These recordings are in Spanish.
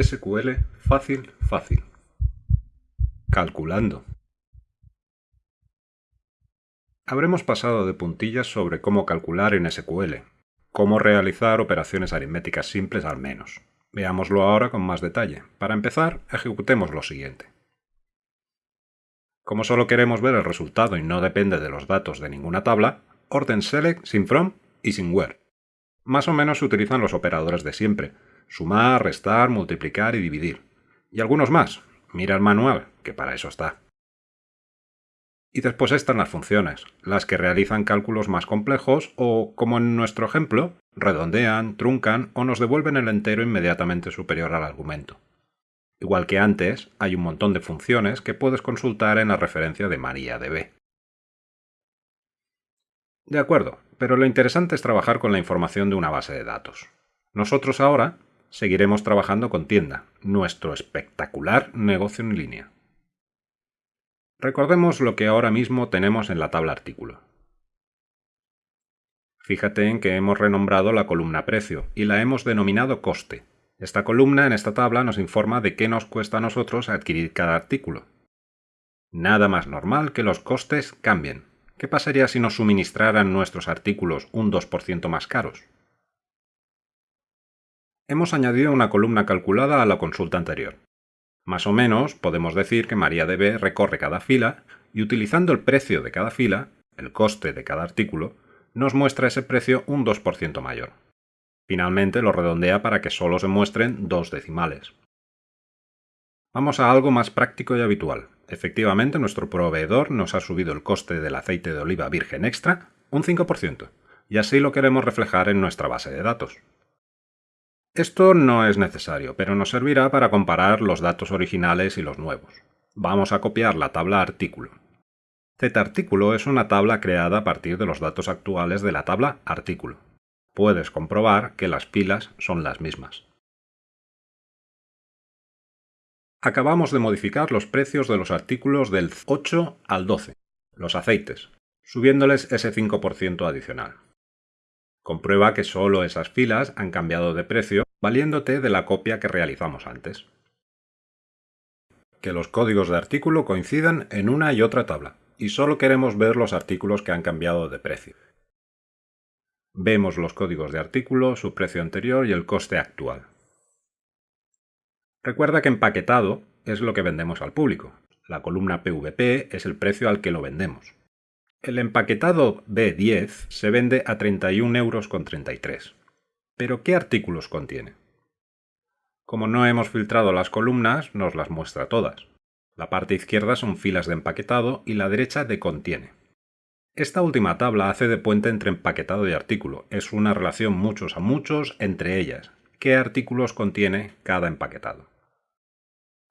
SQL fácil, fácil. Calculando. Habremos pasado de puntillas sobre cómo calcular en SQL, cómo realizar operaciones aritméticas simples al menos. Veámoslo ahora con más detalle. Para empezar, ejecutemos lo siguiente. Como solo queremos ver el resultado y no depende de los datos de ninguna tabla, orden select sin from y sin where. Más o menos se utilizan los operadores de siempre, sumar, restar, multiplicar y dividir. Y algunos más. Mira el manual, que para eso está. Y después están las funciones, las que realizan cálculos más complejos o, como en nuestro ejemplo, redondean, truncan o nos devuelven el entero inmediatamente superior al argumento. Igual que antes, hay un montón de funciones que puedes consultar en la referencia de MariaDB. De acuerdo, pero lo interesante es trabajar con la información de una base de datos. Nosotros ahora seguiremos trabajando con Tienda, nuestro espectacular negocio en línea. Recordemos lo que ahora mismo tenemos en la tabla artículo. Fíjate en que hemos renombrado la columna precio y la hemos denominado coste. Esta columna en esta tabla nos informa de qué nos cuesta a nosotros adquirir cada artículo. Nada más normal que los costes cambien. ¿Qué pasaría si nos suministraran nuestros artículos un 2% más caros? Hemos añadido una columna calculada a la consulta anterior. Más o menos podemos decir que MariaDB recorre cada fila y utilizando el precio de cada fila, el coste de cada artículo, nos muestra ese precio un 2% mayor. Finalmente lo redondea para que solo se muestren dos decimales. Vamos a algo más práctico y habitual. Efectivamente, nuestro proveedor nos ha subido el coste del aceite de oliva virgen extra un 5%, y así lo queremos reflejar en nuestra base de datos. Esto no es necesario, pero nos servirá para comparar los datos originales y los nuevos. Vamos a copiar la tabla artículo. Z-artículo es una tabla creada a partir de los datos actuales de la tabla artículo. Puedes comprobar que las filas son las mismas. Acabamos de modificar los precios de los artículos del 8 al 12, los aceites, subiéndoles ese 5% adicional. Comprueba que solo esas filas han cambiado de precio valiéndote de la copia que realizamos antes. Que los códigos de artículo coincidan en una y otra tabla, y solo queremos ver los artículos que han cambiado de precio. Vemos los códigos de artículo, su precio anterior y el coste actual. Recuerda que empaquetado es lo que vendemos al público. La columna PVP es el precio al que lo vendemos. El empaquetado B10 se vende a 31,33 euros. Pero ¿qué artículos contiene? Como no hemos filtrado las columnas, nos las muestra todas. La parte izquierda son filas de empaquetado y la derecha de contiene. Esta última tabla hace de puente entre empaquetado y artículo. Es una relación muchos a muchos entre ellas. ¿Qué artículos contiene cada empaquetado?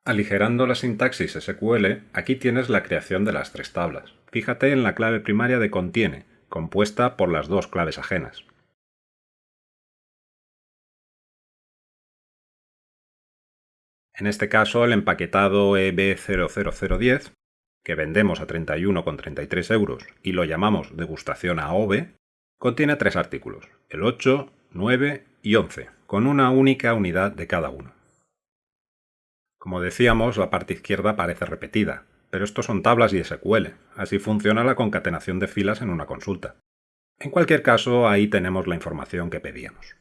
Aligerando la sintaxis SQL, aquí tienes la creación de las tres tablas. Fíjate en la clave primaria de contiene, compuesta por las dos claves ajenas. En este caso, el empaquetado EB00010, que vendemos a 31,33 euros y lo llamamos degustación AOV, contiene tres artículos, el 8, 9 y 11, con una única unidad de cada uno. Como decíamos, la parte izquierda parece repetida, pero esto son tablas y SQL, así funciona la concatenación de filas en una consulta. En cualquier caso, ahí tenemos la información que pedíamos.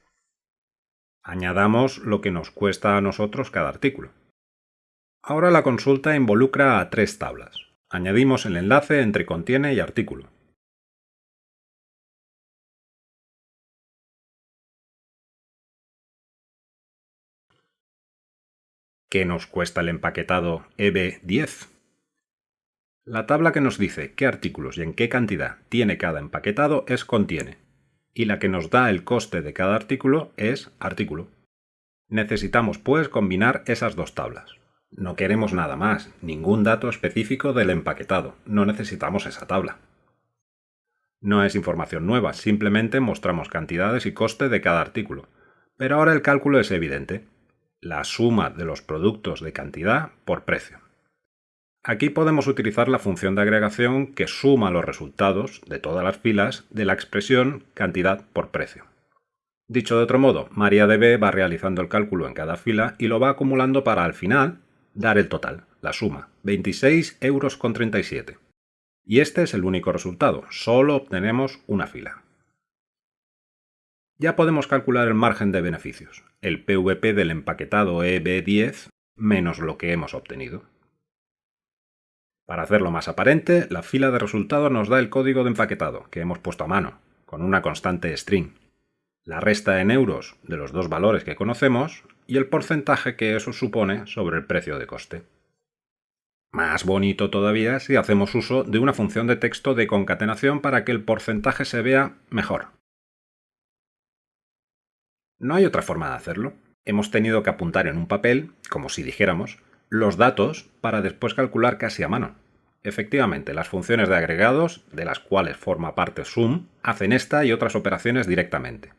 Añadamos lo que nos cuesta a nosotros cada artículo. Ahora la consulta involucra a tres tablas. Añadimos el enlace entre contiene y artículo. ¿Qué nos cuesta el empaquetado EB10? La tabla que nos dice qué artículos y en qué cantidad tiene cada empaquetado es contiene y la que nos da el coste de cada artículo es artículo. Necesitamos pues combinar esas dos tablas. No queremos nada más, ningún dato específico del empaquetado, no necesitamos esa tabla. No es información nueva, simplemente mostramos cantidades y coste de cada artículo. Pero ahora el cálculo es evidente, la suma de los productos de cantidad por precio. Aquí podemos utilizar la función de agregación que suma los resultados de todas las filas de la expresión cantidad por precio. Dicho de otro modo, MariaDB va realizando el cálculo en cada fila y lo va acumulando para al final dar el total, la suma, 26,37 euros. Y este es el único resultado, solo obtenemos una fila. Ya podemos calcular el margen de beneficios, el PVP del empaquetado EB10 menos lo que hemos obtenido. Para hacerlo más aparente, la fila de resultados nos da el código de empaquetado, que hemos puesto a mano, con una constante string, la resta en euros de los dos valores que conocemos y el porcentaje que eso supone sobre el precio de coste. Más bonito todavía si hacemos uso de una función de texto de concatenación para que el porcentaje se vea mejor. No hay otra forma de hacerlo. Hemos tenido que apuntar en un papel, como si dijéramos, los datos para después calcular casi a mano. Efectivamente, las funciones de agregados, de las cuales forma parte sum, hacen esta y otras operaciones directamente.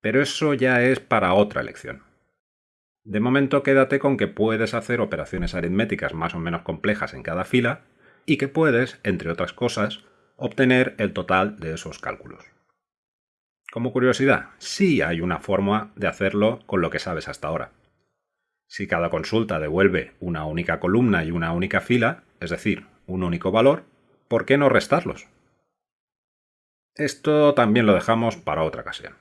Pero eso ya es para otra lección. De momento quédate con que puedes hacer operaciones aritméticas más o menos complejas en cada fila y que puedes, entre otras cosas, obtener el total de esos cálculos. Como curiosidad, sí hay una forma de hacerlo con lo que sabes hasta ahora. Si cada consulta devuelve una única columna y una única fila, es decir, un único valor, ¿por qué no restarlos? Esto también lo dejamos para otra ocasión.